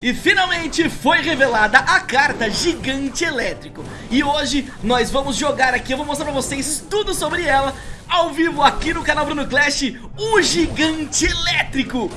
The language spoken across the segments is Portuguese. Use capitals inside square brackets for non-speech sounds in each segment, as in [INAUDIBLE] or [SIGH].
E finalmente foi revelada a carta Gigante Elétrico. E hoje nós vamos jogar aqui, eu vou mostrar pra vocês tudo sobre ela Ao vivo aqui no canal Bruno Clash, o Gigante Elétrico.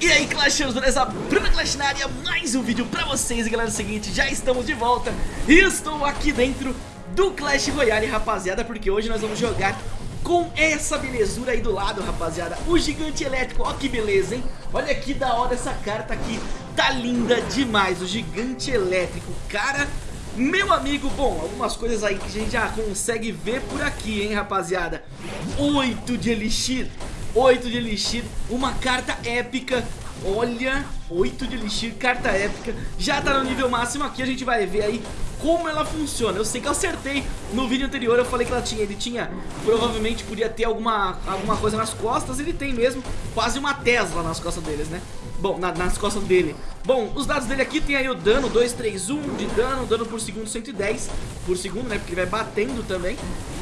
E aí Clashers, beleza? Bruno Clash na área, mais um vídeo pra vocês E galera, é o seguinte, já estamos de volta. E estou aqui dentro do Clash Royale, rapaziada Porque hoje nós vamos jogar com essa belezura aí do lado, rapaziada. O gigante elétrico, ó que beleza, hein? Olha que da hora essa carta aqui Tá linda demais, o gigante elétrico. Cara, meu amigo, bom, algumas coisas aí que a gente já consegue ver por aqui, hein, rapaziada. 8 de elixir 8 de elixir, uma carta épica. Olha, 8 de elixir, carta épica. Já tá no nível máximo aqui, a gente vai ver aí como ela funciona. Eu sei que eu acertei no vídeo anterior Eu falei que ela tinha, ele tinha Provavelmente podia ter alguma, alguma coisa nas costas Ele tem mesmo, quase uma Tesla nas costas deles, né Bom, na, nas costas dele. Bom, os dados dele aqui tem aí o dano 2, 3, 1 de dano, dano por segundo 110 Por segundo, né, porque ele vai batendo também.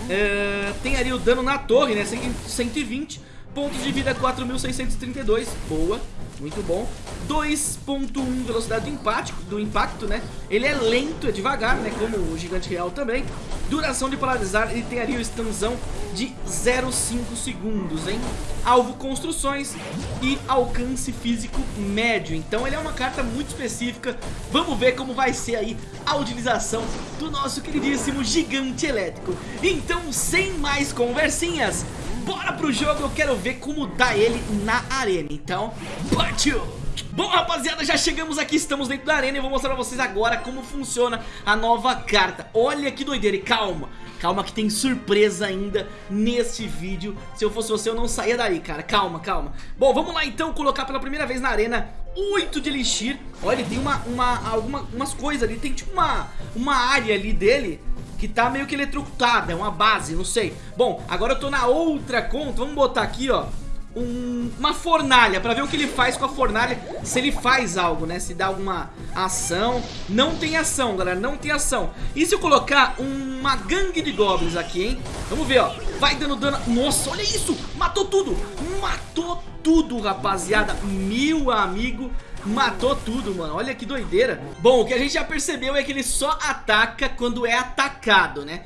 É, Tem ali o dano na torre, né, 120 Pontos de vida 4.632, boa muito bom 2.1 velocidade do impacto, do impacto, né? Ele é lento, é devagar, né? Como o gigante real também Duração de polarizar, ele tem ali o extensão de 0,5 segundos, hein? Alvo construções e alcance físico médio Então ele é uma carta muito específica Vamos ver como vai ser aí a utilização do nosso queridíssimo gigante elétrico Então, sem mais conversinhas Bora pro jogo, eu quero ver como dá ele na arena Então, partiu! Bom rapaziada, já chegamos aqui, estamos dentro da arena e vou mostrar pra vocês agora como funciona a nova carta. Olha que doideira e calma, calma que tem surpresa ainda nesse vídeo. Se eu fosse você eu não saía daí cara, calma, calma. Bom, vamos lá então colocar pela primeira vez na arena 8 de Elixir. Olha, tem uma, uma, alguma, umas coisas ali, tem tipo uma, uma área ali dele que tá meio que eletrocutada, é uma base, não sei. Bom, agora eu tô na outra conta, vamos botar aqui, ó um, uma fornalha pra ver o que ele faz com a fornalha Se ele faz algo, né? Se dá alguma ação Não tem ação, galera, não tem ação E se eu colocar uma gangue de goblins aqui, hein? Vamos ver, ó Vai dando dano Nossa, olha isso! Matou tudo! Matou tudo, rapaziada Meu amigo Matou tudo, mano, olha que doideira Bom, o que a gente já percebeu é que ele só ataca quando é atacado, né?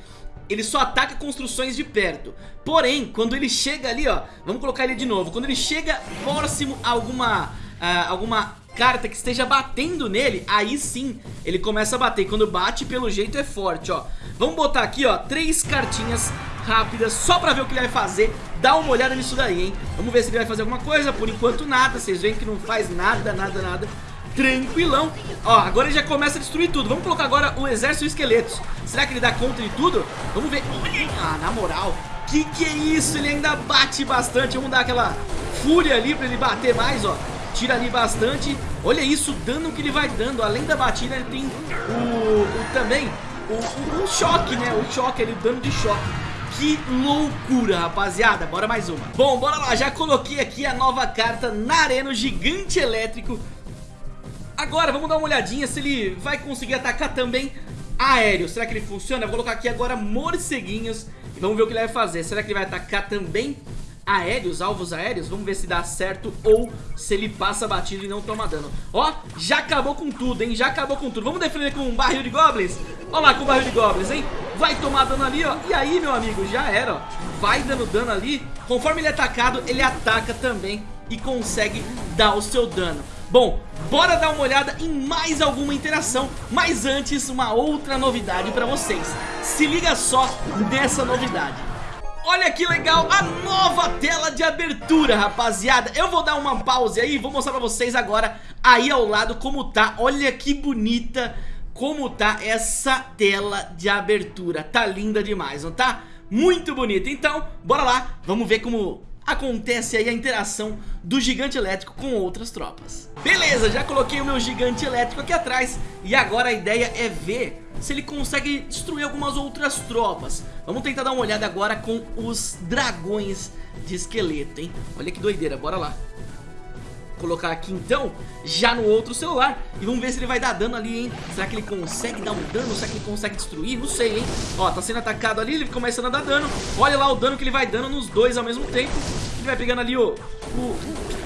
Ele só ataca construções de perto. Porém, quando ele chega ali, ó Vamos colocar ele de novo. Quando ele chega próximo a alguma, uh, alguma carta que esteja batendo nele Aí sim, ele começa a bater. Quando bate, pelo jeito é forte, ó. Vamos botar aqui, ó, três cartinhas rápidas Só pra ver o que ele vai fazer. Dá uma olhada nisso daí, hein? Vamos ver se ele vai fazer alguma coisa. Por enquanto nada, vocês veem que não faz nada, nada, nada Tranquilão. Ó, agora ele já começa a destruir tudo. Vamos colocar agora o exército esqueletos. Será que ele dá conta de tudo? Vamos ver. Ah, na moral Que que é isso? Ele ainda bate bastante. Vamos dar aquela fúria ali pra ele bater mais, ó. Tira ali bastante. Olha isso, o dano que ele vai dando. Além da batida, ele tem o, o também o, o, o choque, né? O choque ali, o dano de choque. Que loucura, rapaziada. Bora mais uma. Bom, bora lá, já coloquei aqui a nova carta na arena, o gigante elétrico Agora, vamos dar uma olhadinha se ele vai conseguir atacar também aéreo. Será que ele funciona? Eu vou colocar aqui agora morceguinhos E vamos ver o que ele vai fazer. Será que ele vai atacar também aéreos, alvos aéreos? Vamos ver se dá certo ou se ele passa batido e não toma dano. Ó, já acabou com tudo, hein? Já acabou com tudo. Vamos defender com um barril de goblins? Olha lá com o barril de goblins, hein? Vai tomar dano ali, ó. E aí, meu amigo, já era, ó. Vai dando dano ali. Conforme ele é atacado, ele ataca também E consegue dar o seu dano Bom, bora dar uma olhada em mais alguma interação. Mas antes, uma outra novidade pra vocês. Se liga só nessa novidade. Olha que legal, a nova tela de abertura, rapaziada. Eu vou dar uma pause aí, vou mostrar pra vocês agora Aí ao lado como tá, olha que bonita Como tá essa tela de abertura. Tá linda demais, não tá? Muito bonita, então bora lá Vamos ver como acontece aí a interação do gigante elétrico com outras tropas. Beleza, já coloquei o meu gigante elétrico aqui atrás. E agora a ideia é ver se ele consegue destruir algumas outras tropas. Vamos tentar dar uma olhada agora com os dragões de esqueleto, hein? Olha que doideira, bora lá colocar aqui então, já no outro celular E vamos ver se ele vai dar dano ali, hein Será que ele consegue dar um dano? Será que ele consegue destruir? Não sei, hein Ó, tá sendo atacado ali, ele começando a dar dano Olha lá o dano que ele vai dando nos dois ao mesmo tempo Ele vai pegando ali o... o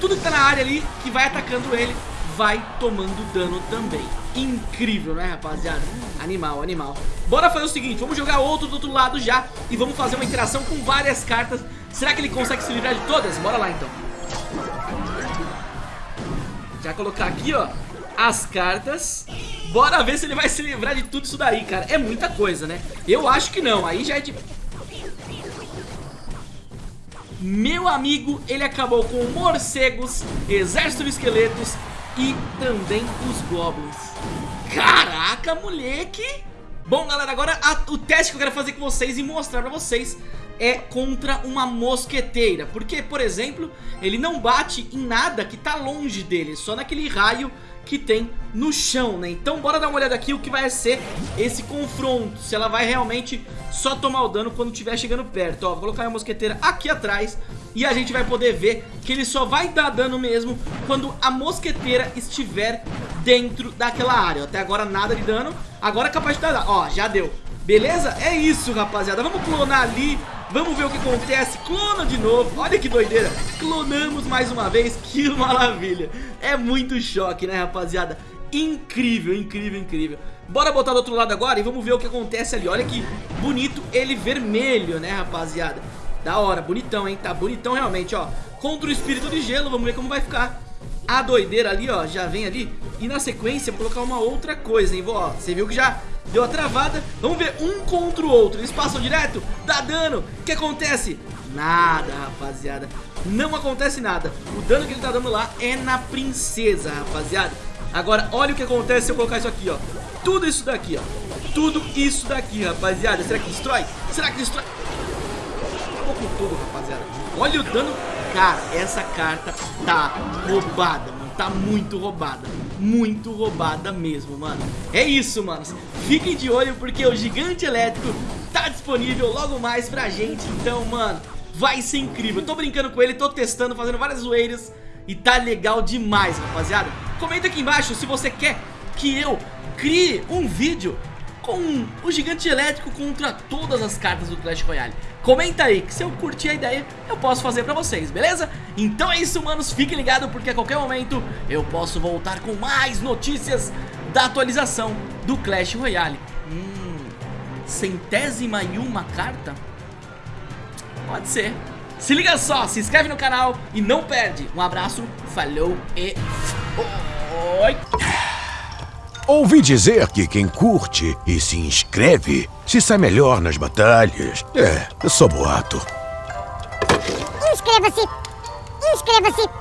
tudo que tá na área ali, que vai atacando ele vai tomando dano também. Incrível, né, rapaziada? Animal, animal. Bora fazer o seguinte, vamos jogar outro do outro lado já e vamos fazer uma interação com várias cartas. Será que ele consegue se livrar de todas? Bora lá, então. Já colocar aqui, ó, as cartas. Bora ver se ele vai se livrar de tudo isso daí, cara. É muita coisa, né? Eu acho que não. Aí já é de... Meu amigo, ele acabou com morcegos, exército de esqueletos e também os goblins. Caraca, moleque! Bom, galera, agora a, o teste que eu quero fazer com vocês e mostrar pra vocês é contra uma mosqueteira. Porque, por exemplo, ele não bate em nada que tá longe dele, só naquele raio que tem no chão, né? Então bora dar uma olhada aqui o que vai ser esse confronto, se ela vai realmente só tomar o dano quando estiver chegando perto. Ó, vou colocar a mosqueteira aqui atrás e a gente vai poder ver que ele só vai dar dano mesmo quando a mosqueteira estiver dentro daquela área. Até agora nada de dano, agora é capaz de dar, ó, já deu. Beleza? É isso, rapaziada. Vamos clonar ali Vamos ver o que acontece. Clona de novo. Olha que doideira. Clonamos mais uma vez. [LAUGHS] Que maravilha. É muito choque, né, rapaziada? Incrível, incrível, incrível. Bora botar do outro lado agora e vamos ver o que acontece ali. Olha que bonito ele vermelho, né, rapaziada? Da hora, bonitão, hein? Tá bonitão realmente, ó. Contra o espírito de gelo, vamos ver como vai ficar. A doideira ali, ó, já vem ali. E na sequência, vou colocar uma outra coisa, hein? Vou, ó, você viu que já Deu a travada, vamos ver um contra o outro. Eles passam direto, dá dano. O que acontece? Nada, rapaziada. Não acontece nada. O dano que ele tá dando lá é na princesa, rapaziada. Agora, olha o que acontece se eu colocar isso aqui, ó. Tudo isso daqui, ó. Tudo isso daqui, rapaziada. Será que destrói? Será que destrói? Acabou com tudo, rapaziada. Olha o dano. Cara, essa carta tá roubada, mano. Tá muito roubada muito roubada mesmo, mano. É isso, manos. Fiquem de olho porque o gigante elétrico tá disponível logo mais pra gente. Então, mano, vai ser incrível. tô brincando com ele, tô testando, fazendo várias zoeiras. E tá legal demais, rapaziada. Comenta aqui embaixo se você quer que eu crie um vídeo com o gigante elétrico contra todas as cartas do Clash Royale. Comenta aí, que se eu curtir a ideia, eu posso fazer pra vocês, beleza? Então é isso, manos, fiquem ligados, porque a qualquer momento eu posso voltar com mais notícias da atualização do Clash Royale. Hum, centésima e uma carta? Pode ser. Se liga só, se inscreve no canal e não perde. Um abraço, falou e... Oi! Ouvi dizer que quem curte e se inscreve se sai melhor nas batalhas. É, sou boato. Inscreva-se! Inscreva-se!